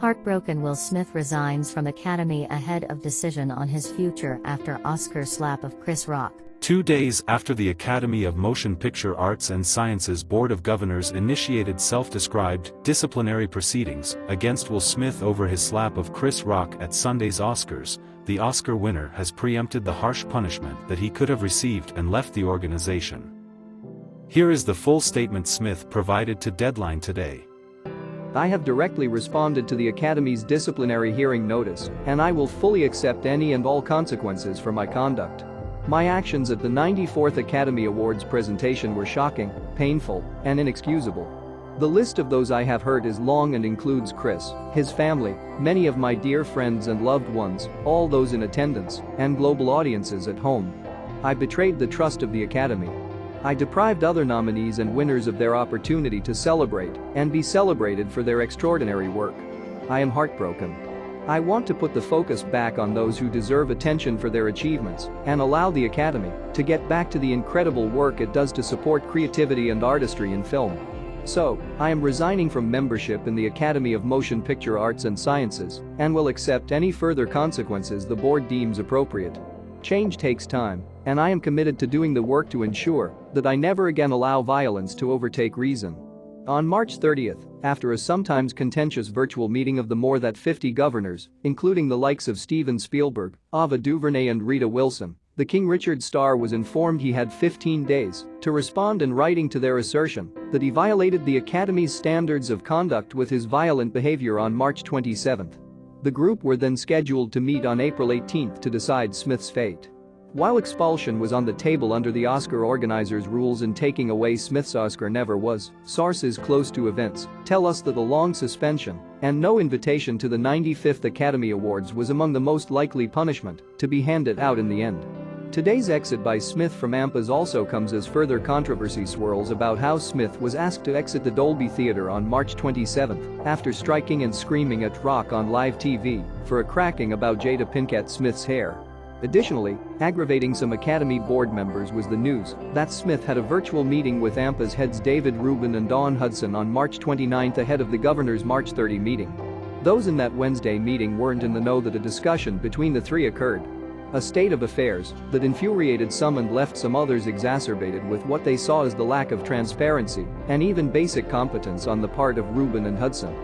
Heartbroken Will Smith resigns from Academy ahead of decision on his future after Oscar slap of Chris Rock. Two days after the Academy of Motion Picture Arts and Sciences Board of Governors initiated self-described disciplinary proceedings against Will Smith over his slap of Chris Rock at Sunday's Oscars, the Oscar winner has preempted the harsh punishment that he could have received and left the organization. Here is the full statement Smith provided to Deadline today. I have directly responded to the Academy's disciplinary hearing notice, and I will fully accept any and all consequences for my conduct. My actions at the 94th Academy Awards presentation were shocking, painful, and inexcusable. The list of those I have hurt is long and includes Chris, his family, many of my dear friends and loved ones, all those in attendance, and global audiences at home. I betrayed the trust of the Academy, I deprived other nominees and winners of their opportunity to celebrate and be celebrated for their extraordinary work. I am heartbroken. I want to put the focus back on those who deserve attention for their achievements and allow the Academy to get back to the incredible work it does to support creativity and artistry in film. So, I am resigning from membership in the Academy of Motion Picture Arts and Sciences and will accept any further consequences the board deems appropriate. Change takes time, and I am committed to doing the work to ensure that I never again allow violence to overtake reason. On March 30th, after a sometimes contentious virtual meeting of the more than 50 governors, including the likes of Steven Spielberg, Ava DuVernay and Rita Wilson, the King Richard star was informed he had 15 days to respond in writing to their assertion that he violated the Academy's standards of conduct with his violent behavior on March 27. The group were then scheduled to meet on April 18 to decide Smith's fate. While expulsion was on the table under the Oscar organizers' rules and taking away Smith's Oscar never was, sources close to events tell us that a long suspension and no invitation to the 95th Academy Awards was among the most likely punishment to be handed out in the end. Today's exit by Smith from AMPAS also comes as further controversy swirls about how Smith was asked to exit the Dolby Theatre on March 27 after striking and screaming at Rock on live TV for a cracking about Jada Pinkett Smith's hair. Additionally, aggravating some Academy board members was the news that Smith had a virtual meeting with AMPAS heads David Rubin and Dawn Hudson on March 29 ahead of the governor's March 30 meeting. Those in that Wednesday meeting weren't in the know that a discussion between the three occurred. A state of affairs that infuriated some and left some others exacerbated with what they saw as the lack of transparency and even basic competence on the part of Rubin and Hudson.